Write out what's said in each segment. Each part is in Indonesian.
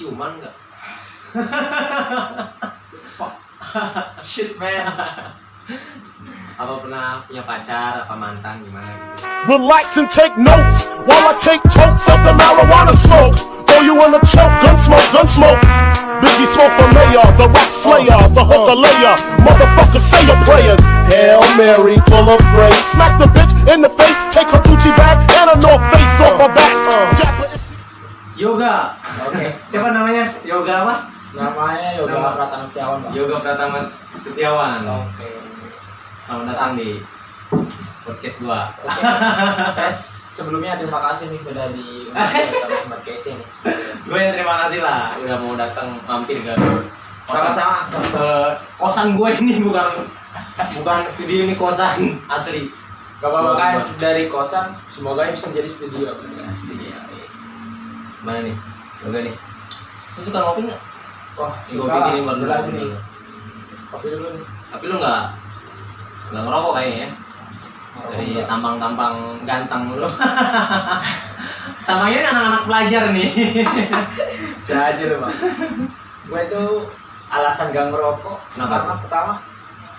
ciuman nggak Shit man. apa pernah punya pacar apa mantan gimana gitu Relax and take notes while I take totes of the marijuana smoke. Throw you in a choke, gun smoke, gun smoke. Biggie smokes the mayor, the rap slayer, the hooker layer. Motherfucker, say your prayers. Hail Mary, full of grace. Smack the bitch in the face, take her Gucci bag and a North Face off her back. Uh. Jack- yoga Oke. siapa namanya yoga apa Namanya Yoga Nama. Pratama Setiawan, Pak. yoga pratama setiawan Oke. selamat datang di podcast gua Oke. Guys, sebelumnya terima kasih nih udah di tempat kece nih. gue yang terima kasih lah udah mau datang mampir ke Sama-sama. ke kosan gue ini bukan bukan studio ini kosan asli Gak apa-apa kan dari kosan, semoga ini bisa menjadi studio. asli ya mana nih? Yoga nih. Lu suka ngopi nggak? Wah, gue bikinin baru jelas ini. Kopi dulu nih. tapi lu nggak nggak ngerokok kayaknya ya? Dari tampang-tampang ganteng lu. Tampangnya ini anak-anak pelajar nih. Bisa aja lu, Bang. Gue itu alasan gak ngerokok Kenapa? karena pertama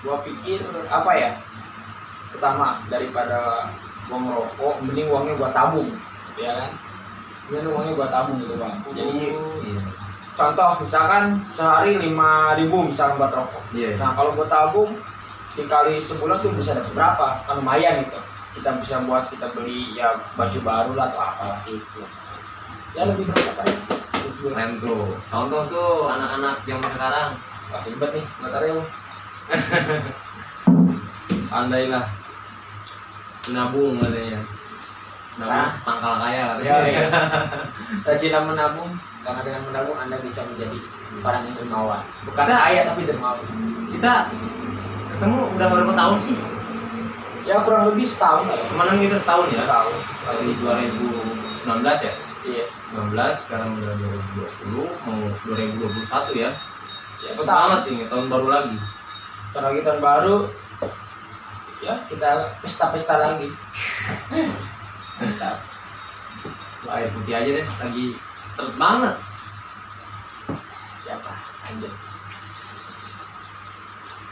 gue pikir apa ya? Pertama daripada gue ngerokok mending uangnya gue tabung ya kan mending uangnya gue tabung gitu bang jadi Iya. contoh misalkan sehari lima ribu misalkan buat rokok. Iya. nah kalau gue tabung dikali sebulan tuh bisa dapat berapa? Kan lumayan gitu. Kita bisa buat kita beli ya baju baru lah atau apa gitu ya lebih berapa aja sih keren bro. Contoh tuh anak-anak zaman sekarang. Wah ribet nih bentar lu pandailah menabung katanya Nah. pangkal kaya ya, katanya ya. rajinlah menabung karena dengan menabung anda bisa menjadi orang yang dermawan. Bukan Kita- kaya tapi dermawan. kita ketemu udah berapa tahun sih? Ya kurang lebih setahun lah ya. Kemarin kita setahun ya? Setahun. Dari 2019 ya? Iya. 19 sekarang udah 2020 mau 2021 ya? Ya cepet setahun. banget ini tahun baru lagi. Ntar lagi tahun baru ya kita pesta-pesta lagi Wah, air putih aja deh lagi seret banget. Siapa? Anjir.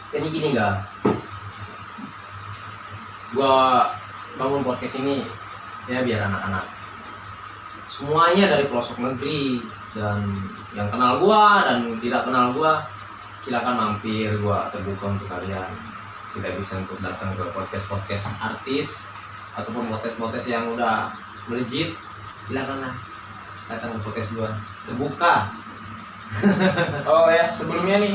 Jadi gini nggak? Gua bangun podcast ini ya biar anak-anak. Semuanya dari pelosok negeri dan yang kenal gua dan tidak kenal gua silakan mampir gua terbuka untuk kalian. Tidak bisa untuk datang ke podcast podcast artis ataupun podcast podcast yang udah melejit silakan lah datang ke podcast gua. Terbuka. Oh ya sebelumnya nih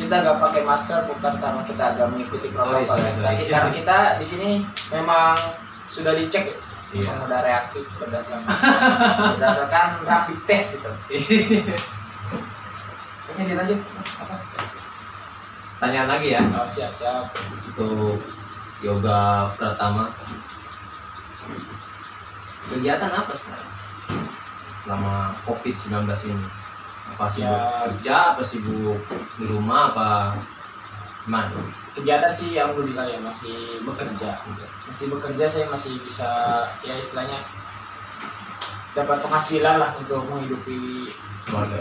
kita nggak pakai masker bukan karena kita agak mengikuti protokol ya. tapi karena kita di sini memang sudah dicek ya Iya. memang udah reaktif berdasarkan berdasarkan rapid test gitu. Oke dilanjut. Apa? Tanyaan lagi ya. Oh, siap siap. Untuk yoga pertama kegiatan apa sekarang? Selama covid 19 ini? Apa sibuk Ya. kerja apa sibuk di rumah apa gimana? Kegiatan sih alhamdulillah ya masih bekerja. Masih bekerja saya masih bisa ya istilahnya dapat penghasilan lah untuk menghidupi keluarga.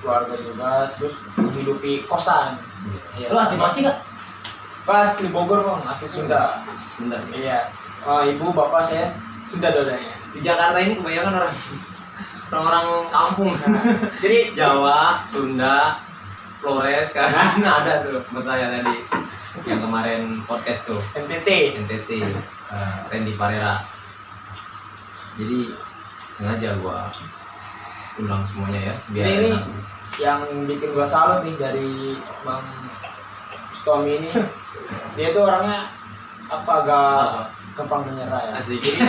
keluarga juga terus menghidupi kosan. Iya. lu asli masih nggak? Pas di Bogor bang asli Sunda. Sunda. Ya? iya oh, ibu bapak saya Sunda dodanya. Di Jakarta ini kebanyakan orang orang-orang kampung nah, jadi Jawa Sunda Flores kan? Ada tuh buat saya tadi. Yang kemarin podcast tuh. NTT NTT eh, Randy Parera jadi sengaja gua undang semuanya ya biar Ini- ini- enak. yang bikin gua salut nih dari bang Stomi ini. Dia itu orangnya apa agak gampang menyerah ya. Asik. Jadi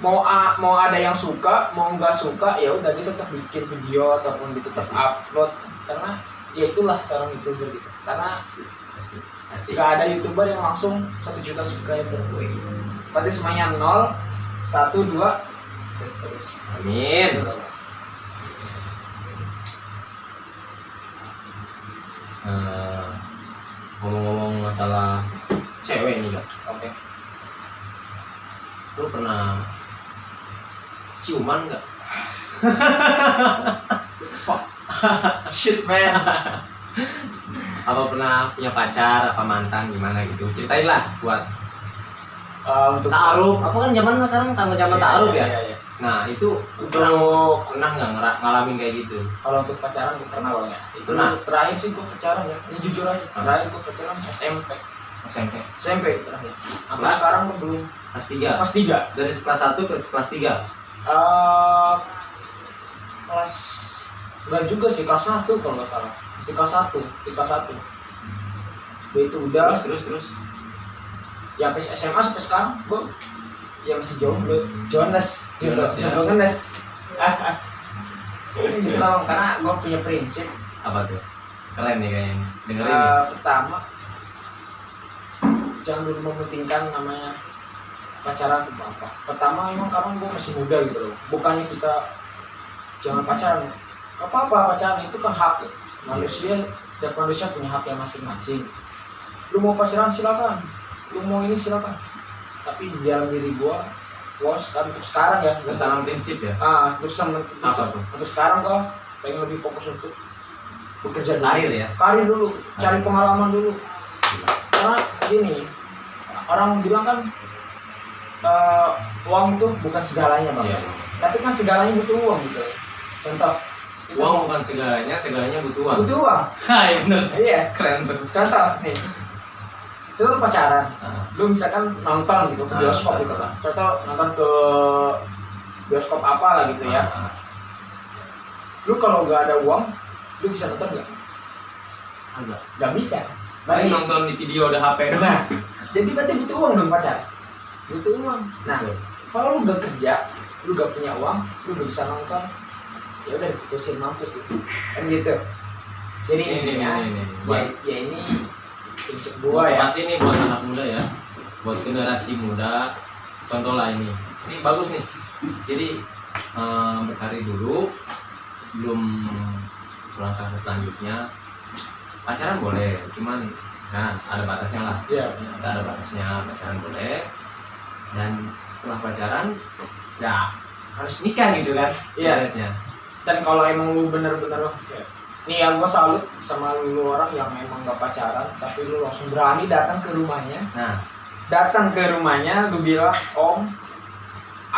mau a- mau ada yang suka mau nggak suka ya udah dia tetap bikin video ataupun dia tetap Asik. upload. Karena ya itulah seorang youtuber gitu. Karena asik asik asik. nggak ada youtuber yang langsung satu juta subscriber Wih. pasti semuanya nol satu dua terus terus. Amin. Eh, ngomong-ngomong masalah cewek nih kak. Oke lu pernah ciuman nggak? Shit man. Apa pernah punya pacar apa mantan gimana gitu? Ceritain lah buat Eh, untuk taaruf. Apa kan zaman sekarang sama zaman Iya, taaruf iya, ya? iya, iya. nah itu pernah pernah nggak ngera- ngalamin kayak gitu? Kalau untuk pacaran gue pernah bang ya itu Pernah? terakhir sih gue pacaran ya. Ini jujur aja terakhir gue pacaran SMP SMP SMP terakhir. Sampai Kelas? sekarang belum kelas tiga. Kelas tiga. Dari kelas 1 ke kelas 3 Eh, kelas enggak juga sih kelas satu kalau nggak salah. Masih kelas satu di kelas satu. Itu udah. Terus terus terus. Ya sampai SMA sampai sekarang gue yang masih jomblo Jonas. Jonas, ya. jomblo ngenes gitu loh, karena gue punya prinsip. Apa tuh? Keren nih kayaknya. Dengerin. Eh, pertama jangan dulu mementingkan namanya pacaran itu apa. Pertama emang karena gue masih muda gitu loh. Bukannya kita jangan pacaran. Gak apa-apa pacaran itu kan hak. Ya. manusia setiap manusia punya hak yang masing-masing. Lu mau pacaran silakan. Lu mau ini silakan. Tapi di dalam diri gua gua sekarang untuk sekarang ya. Bertanam prinsip ya? Ah untuk, sem- untuk, Apa sekarang gua pengen lebih fokus untuk bekerja. Karir ya? karir dulu cari pengalaman dulu. Karena gini. Orang bilang kan eh, uang itu bukan segalanya bang. Iya. tapi kan segalanya butuh uang gitu. Contoh uang bukan segalanya segalanya butuh uang. Butuh uang. Hai bener. Iya. Keren tuh contoh nih. Contoh pacaran. Ah, lu misalkan nonton gitu ke Ah, bioskop betul. gitu kan contoh nonton ke bioskop apa lah gitu ya. Ah, lu kalau nggak ada uang lu bisa nonton nggak. Nggak bisa Berarti- nonton di video udah HP doang. Nah jadi berarti butuh uang dong pacar? Butuh uang. Nah kalau lu gak kerja lu gak punya uang lu gak bisa nonton ya udah diputusin mampus gitu kan gitu. Jadi Ini, ini, intinya ini, ini. ya, ya ini prinsip gua ya. Pasti nih buat anak muda ya. Buat generasi muda. Contoh lah ini. Ini bagus nih. Jadi eh, berkarir dulu sebelum melangkah ke selanjutnya pacaran boleh cuman nah ada batasnya lah. Iya. kita ada batasnya pacaran boleh. Dan setelah pacaran ya harus nikah gitu kan Iya. ibaratnya. dan kalau emang lu bener-bener ya, nih ya gua salut sama lu orang yang emang gak pacaran tapi lu langsung berani datang ke rumahnya. Nah. Datang ke rumahnya lu bilang om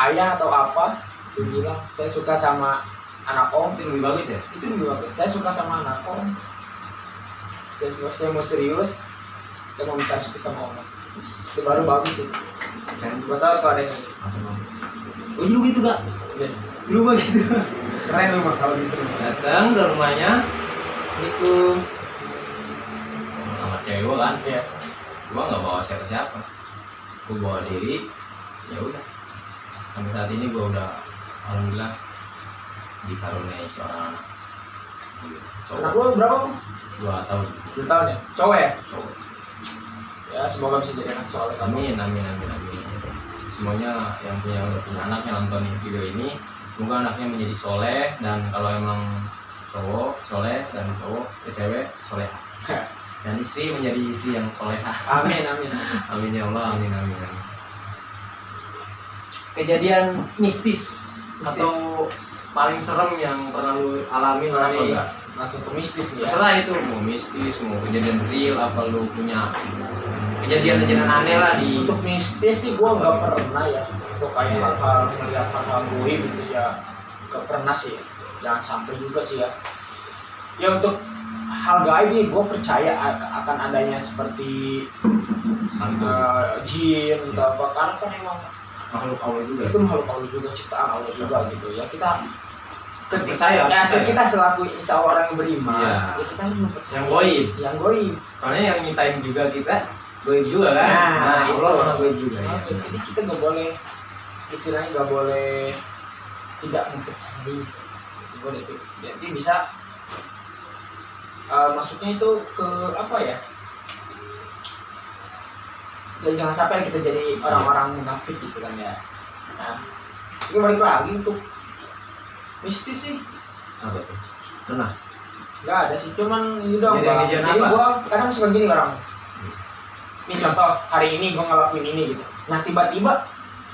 ayah atau apa? Lu bilang saya suka sama anak om. Itu lebih bagus ya? Itu lebih bagus. Saya suka sama anak om saya, saya mau serius saya mau minta restu sama om itu baru bagus itu gua salut tuh ada yang oh dulu gitu gak Iya. dulu gua gitu. Keren lu mah kalau gitu. Datang ke rumahnya itu sama cewek gua kan? Iya. Gua nggak bawa siapa siapa gua bawa diri ya udah. Sampai saat ini gua udah alhamdulillah dikaruniai seorang anak anak lu berapa tuh dua tahun. Dua tahun ya? Cowok ya? Cowok. Ya semoga bisa jadi anak soleh amin amin amin amin. Semuanya yang punya punya anak yang nonton video ini semoga anaknya menjadi soleh dan kalau emang cowok soleh dan cowok ya cewek soleh. Dan istri menjadi istri yang solehah amin amin amin. Ya Allah amin amin, amin. kejadian mistis, Mistis. atau paling serem yang pernah lu alami enggak langsung ke mistis nih ya. Terserah itu mau mistis mau kejadian real apa lu punya kejadian-kejadian aneh lah di untuk mistis sih gua nggak pernah ya. Untuk kayak Iya. hal-hal melihat hal-hal gue gitu ya nggak pernah sih. Jangan sampai juga sih ya. Ya untuk hal gaib nih gue percaya akan adanya seperti eh, jin atau apa. Karena kan emang makhluk Allah juga. Itu makhluk Allah juga ciptaan Allah juga gitu ya. Kita Percaya, ya percaya. kita selaku insya Allah orang yang beriman Iya. ya kita harus mempercayai yang goib. yang goib. Soalnya yang nyiptain juga kita goib juga kan? Nah, itu. Allah maha goib juga ya. Jadi kita nggak boleh istilahnya nggak boleh tidak mempercayai. Boleh itu. Jadi bisa eh, maksudnya itu ke apa ya? Ya jangan sampai kita jadi orang-orang munafik gitu kan ya. Nah ini balik lagi untuk mistis sih. Apa tuh? Pernah? Nggak ada sih cuman ini dong bang. jadi apa? gua kadang suka gini orang ini contoh hari ini gua ngelakuin ini gitu. Nah tiba-tiba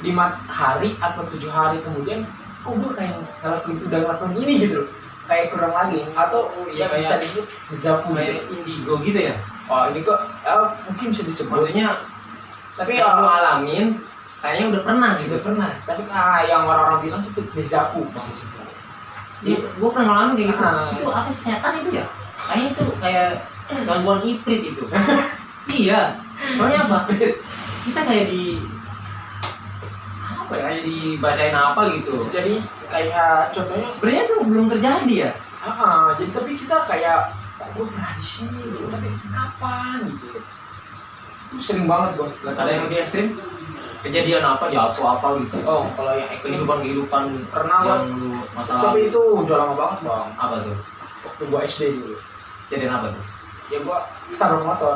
lima hari atau tujuh hari kemudian kok gua kayak ngelakuin udah ngelakuin ini gitu loh. Kayak kurang lagi atau Iya, ya bisa disebut zapu kayak indigo gitu ya? Oh ini kok ya, mungkin bisa disebut. Maksudnya tapi yang ya alamin kayaknya udah pernah gitu. udah pernah. Tapi ah, yang orang-orang bilang sih itu dejavu bang Iya, gue pernah ngalamin kayak gitu. Ah. Itu apa sih setan itu ya? Kayaknya itu kayak gangguan iprit itu. iya. Soalnya apa? Kita kayak di apa ya? Kayak dibacain apa gitu. jadi kayak contohnya Sebenarnya tuh belum terjadi ya. ah, ah, jadi tapi kita kayak kok gue pernah di sini gitu tapi kapan gitu itu sering banget bos Ada yang lebih ekstrim? Kejadian apa jatuh apa gitu. oh kalau yang ekstrim Kehidupan kehidupan Pernah, yang lu masalah tapi itu udah lama banget bang. Apa tuh? waktu gua SD dulu. Kejadian apa tuh? ya gua tabrak motor.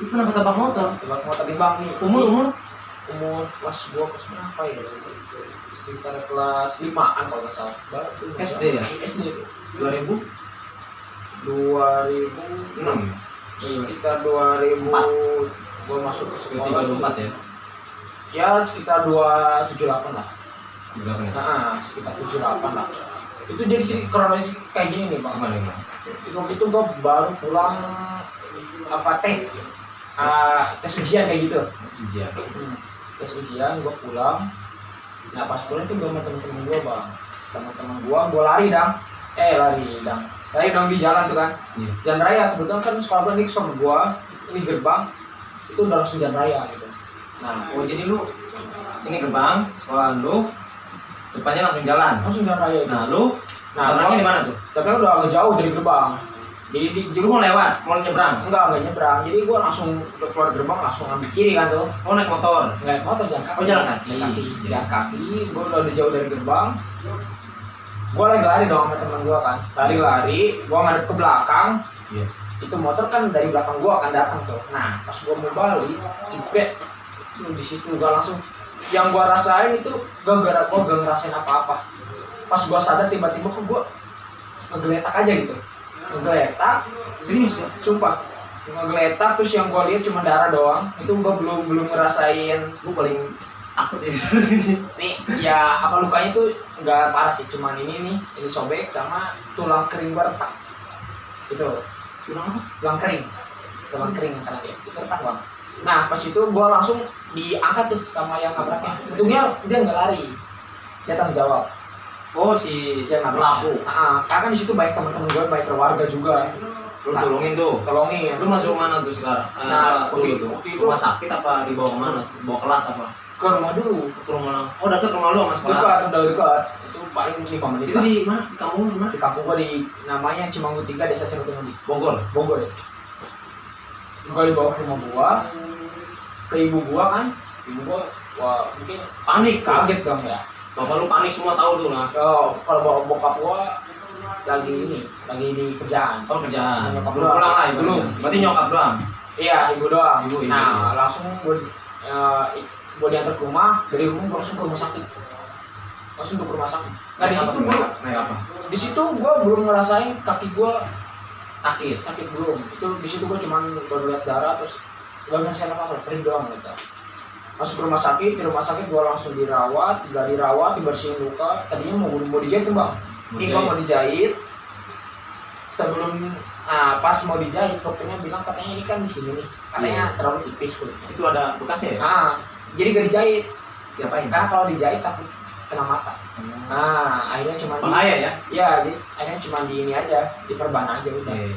Lu pernah ketabrak motor? tabrak motor di bang nih. Umur umur? Umur kelas gua kelas berapa ya? Sekitar kelas limaan kalau nggak salah. Baru SD ya? SD tuh 2006 dua ribu sekitar dua ribu gua masuk ke sekolah 34 ya? Ya sekitar dua tujuh delapan lah. Juga kan ya? nah sekitar tujuh delapan lah. Itu jadi sih kronologis kayak gini nih bang. Gimana gimana? itu waktu itu gua baru pulang apa tes ah, tes ujian kayak gitu. Sejarah. Hmm, tes ujian gua pulang. Nah pas pulang tuh gua sama temen-temen gua bang. Temen-temen gua gua lari dong eh lari dong lari dong di jalan tuh kan. Iya. jalan raya kebetulan kan sekolah ini sama gua ini gerbang. Itu udah langsung jalan raya gitu nah Oh jadi lu ini gerbang sekolah lu depannya langsung jalan. langsung jalan raya Nah lu nah tabraknya di gua, mana tuh? tapi udah agak jauh dari gerbang jadi di Jadi lu mau lewat, mau nyebrang. enggak enggak nyebrang jadi gua langsung keluar gerbang langsung ambil kiri kan tuh Oh naik motor. naik motor jalan kaki Oh, jalan kaki. jalan kaki, Iya. jalan kaki. gue udah udah jauh dari gerbang gue lagi lari dong sama teman gue kan lari-lari gue ngadep ke belakang Iya. itu motor kan dari belakang gue akan datang tuh nah pas gue mau balik cepet tuh di situ gue langsung. Yang gue rasain itu gak gue gak ngerasain apa-apa. Pas gue sadar tiba-tiba kok gue ngegeletak aja gitu. Ngegeletak Serius ya? sumpah. Ngegeletak terus yang gue lihat cuma darah doang. Itu gue belum belum ngerasain. Gue paling takut ya. nih ya apa lukanya tuh nggak parah sih. Cuman ini nih ini sobek sama tulang kering gua retak. Itu Tulang apa? tulang kering. Tulang kering yang kanan dia. Itu retak bang nah pas itu gua langsung diangkat tuh sama yang nabraknya untungnya dia nggak lari dia tanggung jawab Oh si dia nabrak pelaku. ah karena kan di situ baik teman-teman gue baik keluarga juga Lu tolongin tuh. tolongin Lu masuk mana tuh sekarang? Eh, Nah, dulu tuh. itu- Rumah sakit apa dibawa ke mana? Bawa kelas apa? ke rumah dulu Ke rumah. Oh deket rumah lu sama sekolah. dekat udah dekat itu paling lima menit Itu di mana? Di kampung di mana? di kampung gua di namanya Cimanggu 3 desa Cerutungan Bogor. Bogor ya. Gua dibawa ke rumah gua, ke ibu gua kan, ibu gua wah mungkin Panik. kaget dong ya. Bapak lu panik semua tahu tuh lah. Oh, kalau bawa bokap gua lagi ini, lagi di kerjaan. Oh kerjaan. Nyokap Belum pulang lah ibu. Belum. Berarti nyokap doang. Iya, ibu doang. Ibu, ibu, nah, ibu. langsung gua eh, gua diantar ke rumah, dari rumah langsung ke rumah sakit. Langsung ke rumah sakit. Nah, di situ gua Naik apa? di situ gua belum ngerasain kaki gua Sakit. sakit belum itu di situ gua cuman baru lihat darah terus gak ngerasain apa apa perih doang gitu. Masuk rumah sakit di rumah sakit gua langsung dirawat gak dirawat dibersihin luka tadinya mau mau dijahit tuh bang. Ini mau dijahit? sebelum ah, pas mau dijahit dokternya bilang katanya ini kan di sini nih katanya terlalu tipis kulitnya Itu ada bekasnya ya? ah jadi gak dijahit. Diapain? karena kalau dijahit takut kena mata. Nah akhirnya cuma di, Bahaya ya? ya jadi akhirnya cuma di ini aja diperban aja udah. Iya.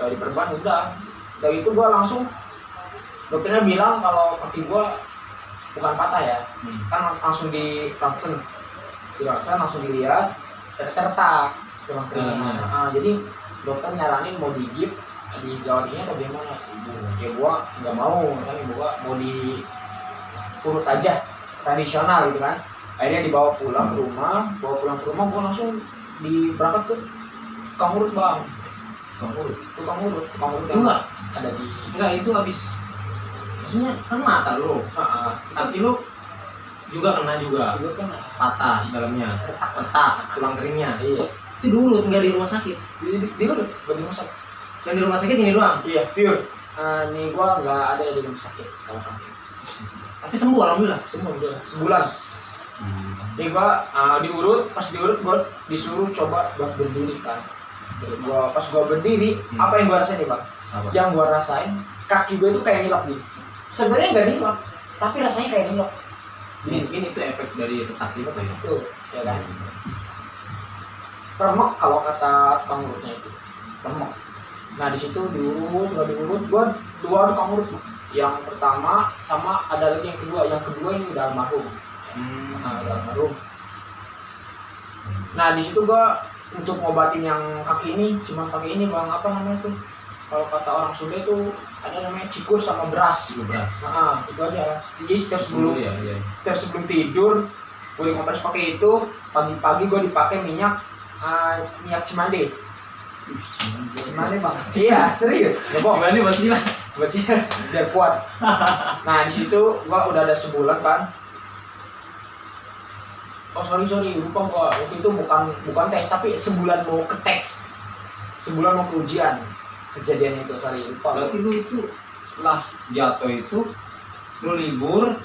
kalau diperban udah. Dari itu gua langsung dokternya bilang kalau kaki gua bukan patah ya. Hmm. kan langsung di ronsen di ronsen langsung dilihat ternyata retak kelingnya Hmm. Ah, jadi dokter nyaranin mau di gift di ini atau gimana? Ya gua nggak mau. Kan ibu gua mau di urut aja tradisional gitu kan. Akhirnya dibawa pulang ke rumah bawa pulang ke rumah gua langsung di berangkat ke tukang urut bang. Tukang urut. tukang urut tukang urut yang Enggak, ada di enggak itu habis maksudnya kan mata lu, ah, kaki lu juga kena juga kan patah dalamnya, retak retak tulang keringnya. iya Itu diurut nggak di rumah sakit. di di, di gak di rumah sakit Yang di rumah sakit ini doang. iya pure Ah, nih gua nggak ada di rumah sakit kalau kaki Tapi sembuh alhamdulillah. semua udah sebulan Hmm. Jadi gua uh, diurut, pas diurut gua disuruh coba buat berdiri kan. Jadi gua pas gua berdiri, Hmm. apa yang gua rasain nih bang? Apa? Yang gua rasain kaki gua itu kayak nilok gitu. Sebenarnya nggak nilok, tapi rasanya kayak nilok. Mungkin itu efek dari retak itu ya. itu, ya kan? Remek kalau kata tukang urutnya itu, remek. Nah di situ diurut, gua diurut, gua dua tukang urut. Yang pertama sama ada lagi yang kedua, yang kedua ini udah almarhum. Hmm. Nah, udah almarhum. Nah di situ gua untuk ngobatin yang kaki ini cuma pakai ini bang apa namanya tuh kalau kata orang Sunda itu ada namanya cikur sama beras. Itu beras. Nah itu aja. Jadi setiap sebelum ya, iya. setiap sebelum tidur gue kompres pakai itu. Pagi-pagi gue dipakai minyak ah, minyak cimande. Cimande. Bang. iya serius. Ya nih buat silat? buat biar kuat. Nah di situ gua udah ada sebulan kan oh sorry sorry. Lupa gua. Waktu itu bukan bukan tes tapi sebulan mau ke tes. Sebulan mau ke ujian kejadian itu sorry lupa Berarti lu itu setelah jatuh itu lu libur,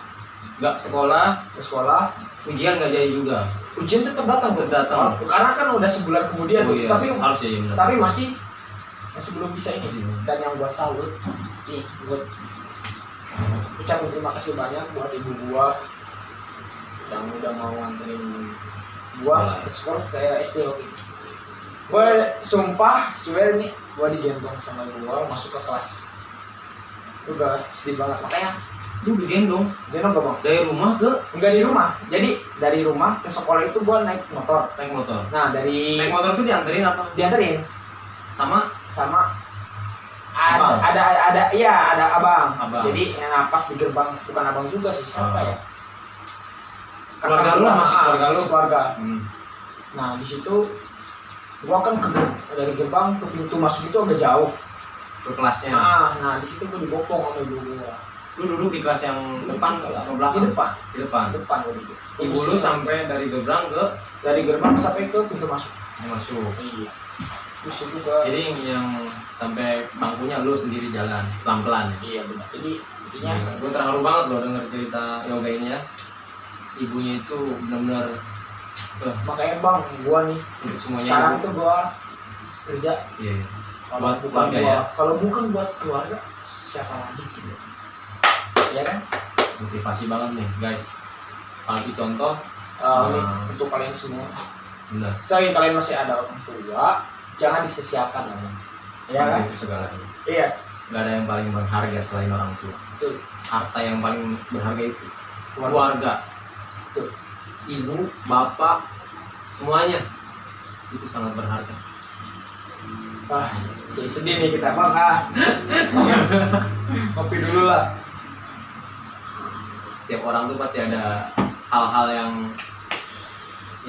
nggak sekolah, ke sekolah ujian nggak jadi juga. ujian tetap datang Tetap datang. Oh, karena kan udah sebulan kemudian Oh tuh iya, tapi harus ya benar. tapi masih masih belum bisa ini belum. dan yang gua salut nih buat ucapin terima kasih banyak buat ibu gua yang udah mau nganterin gua ke sekolah kayak SD waktu itu gua sumpah swear nih gua digendong sama gua masuk ke kelas itu udah sedih banget makanya lu digendong gendong gak bang dari rumah ke enggak di rumah jadi dari rumah ke sekolah itu gua naik motor naik motor. nah dari Naik motor tuh dianterin apa? dianterin Sama sama ada Abang. ada ada iya ada abang. Abang. Jadi yang pas di gerbang bukan abang juga sih siapa Oh. ya? Keluarga lu lah, masih ah, keluarga lu. keluarga. hmm. Nah di situ gua kan ke dari gerbang ke pintu masuk itu agak jauh. ke kelasnya. Nah, nah di situ gua dibopong sama ibu gua. Lu duduk di kelas yang depan ke atau Di belakang? depan, Di depan. di depan gua duduk. Ibu lu sampai dari gerbang ke dari gerbang sampai ke pintu masuk. masuk. Iya. Terus itu gua Jadi yang sampai bangkunya lu sendiri jalan pelan-pelan. iya benar. Jadi intinya gue terharu banget loh denger cerita yoga ini ya. Ibunya itu benar-benar makanya bang gua nih untuk semuanya sekarang ibu. itu gua kerja Iya. kalau Buat bukan keluarga buat ya? kalau bukan buat keluarga siapa lagi gitu ya kan Motivasi banget nih guys. Palpi contoh, Uh, Hmm. untuk kalian semua benar. selagi kalian masih ada orang tua jangan disia-siakan lah ya kan Itu segalanya. iya Gak ada yang paling berharga selain orang tua. betul Harta yang paling berharga itu keluarga keluarga. Betul. Ibu, bapak, semuanya itu sangat berharga. ah jadi sedih nih kita bang ah kopi dulu lah Setiap orang tuh pasti ada hal-hal yang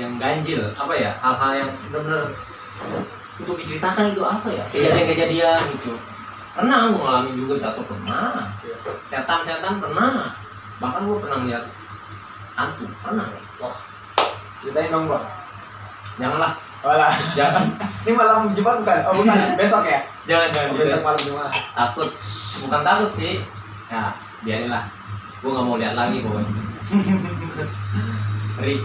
yang ganjil, apa ya? Hal-hal yang benar-benar untuk diceritakan itu apa ya? Kejadian-kejadian gitu. Pernah gue ngalamin juga jatuh pernah. Setan-setan pernah. Bahkan gue pernah lihat hantu pernah. Wah ceritain dong bang Janganlah, Walah, jangan, ini malam Jumat bukan? Oh bukan, besok ya? jangan, jangan. Oh, besok malam Jumat. takut bukan takut sih ya biarinlah gue nggak mau lihat lagi pokoknya Ngeri.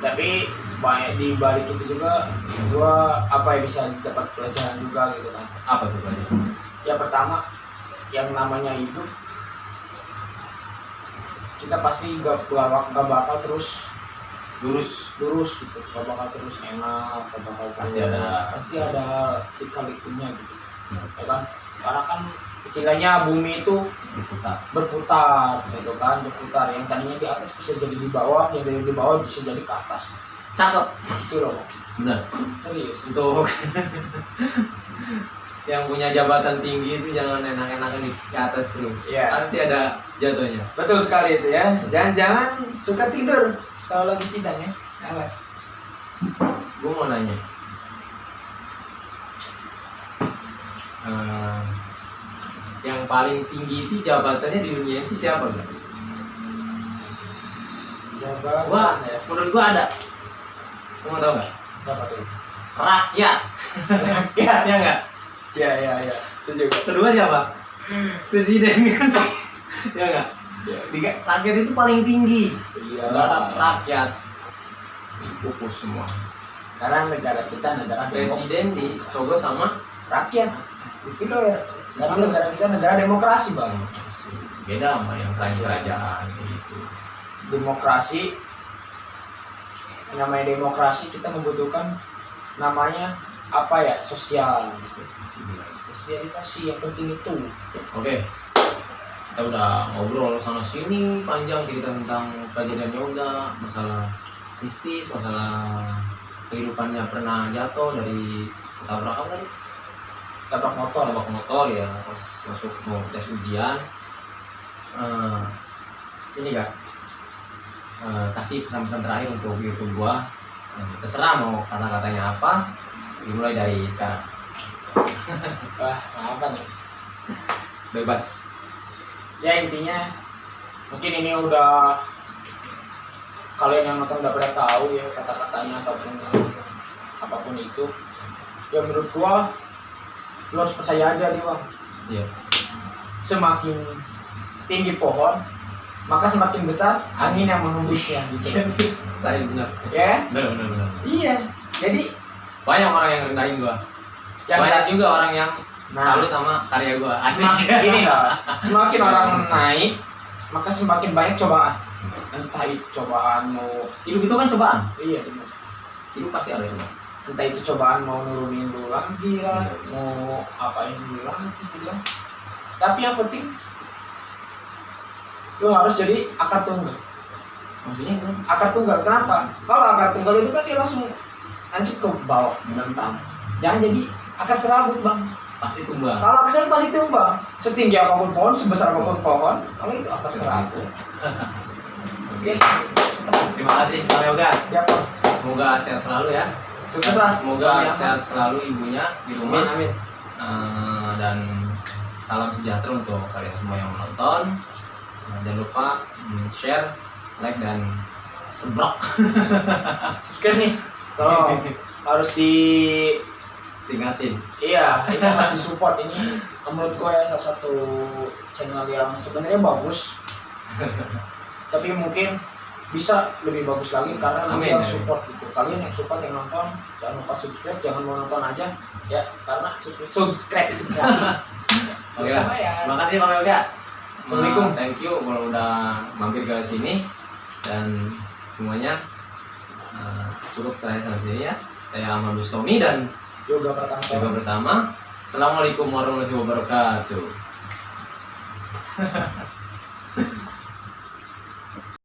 Tapi banyak di balik itu juga gua apa ya bisa dapat pelajaran juga gitu kan. apa tuh Pak? Yang pertama yang namanya hidup kita pasti gak, gak, gak bakal terus lurus. Lurus gitu. Gak bakal terus enak gak bakal Pasti terus- ada- pasti ada likunya gitu. Hmm. ya kan? Karena kan istilahnya bumi itu berputar. berputar gitu kan? Berputar. Yang tadinya di atas bisa jadi di bawah yang dari di bawah bisa jadi ke atas. Cakep. Itu loh. Benar serius. Untuk yang punya jabatan tinggi itu jangan enak-enakan di di atas terus. Iya. pasti ada jatuhnya. Betul sekali itu ya. Jangan-jangan suka tidur kalau lagi sidang ya alas gue mau nanya. Eh, yang paling tinggi itu jabatannya di dunia itu siapa Bang? siapa gua ya menurut gua ada. Mau tau nggak? Siapa tuh? Rakyat. Ya ya nggak? Ya ya ya itu juga. Kedua siapa? Presiden. Kan ya nggak Tiga- rakyat itu paling tinggi. Iya. rakyat. Pupus semua. Karena negara kita negara presiden dicoblos sama rakyat. Itu loh ya. Karena negara kita negara demokrasi bang. beda sama yang lain kerajaan gitu. Demokrasi yang namanya demokrasi kita membutuhkan namanya apa ya? Sosial. Sosialisasi yang penting itu. Oke kita udah ngobrol sana sini panjang cerita tentang kejadian yoga masalah mistis masalah kehidupannya pernah jatuh dari ketabrak apa tadi? Tabrak motor tabrak motor ya pas masuk mau tes ujian. Eh, ini kak. Eh, kasih pesan-pesan terakhir untuk YouTube gua. Eh, terserah mau kata-katanya apa dimulai dari sekarang. Wah apa nih bebas ya intinya mungkin ini udah kalian yang nonton udah pada tahu ya kata-katanya ataupun apa pun itu. Ya menurut gua lo harus percaya aja nih bang. Iya. Semakin tinggi pohon maka semakin besar angin yang menghembusnya gitu. Saya benar. Ya? Benar benar benar. Iya. Jadi banyak orang yang rendahin gua. Yang banyak juga orang yang Nah. salut sama karya gua. Asik. Semakin ini lah semakin orang naik maka semakin banyak cobaan. Entah itu cobaan mau hidup itu kan cobaan? Iya benar. Hidup pasti ada cobaan. Entah itu cobaan mau nurunin dulu lagi lah Iya. mau apain dulu lagi gitu kan tapi yang penting lu harus jadi akar tunggal. Maksudnya gimana? akar tunggal kenapa? Kalau akar tunggal itu kan dia langsung lancip ke bawah menentang. jangan jadi akar serabut bang pasti tumbang. Kalau serabut pasti tumbang. Setinggi apa pun pohon sebesar apa pun pohon kalau itu akar serabut Oke. terima kasih Bang Yoga. Siapa? Semoga sehat selalu ya. Sukses lah semoga Amin, amin. sehat selalu ibunya di amin rumah amin. Eh, dan salam sejahtera untuk kalian semua yang menonton. Eh, jangan lupa share like dan seblok. Subscribe nih. Tolong. Harus di tingkatin Iya, ini harus disupport ini menurut gue ya salah satu channel yang sebenarnya bagus. Tapi mungkin bisa lebih bagus lagi karena Amin, yang support gitu. Kalian yang support yang nonton jangan lupa subscribe, jangan mau nonton aja. Ya karena sus- subscribe itu gratis. Terima kasih Bang Yoga. Assalamualaikum. Eh, thank you kalau udah mampir ke sini. Dan semuanya eh, cukup terakhir sampai sini ya. Saya Ahmad Bustomi dan Yoga pertama. Yoga pertama. Assalamualaikum warahmatullahi wabarakatuh.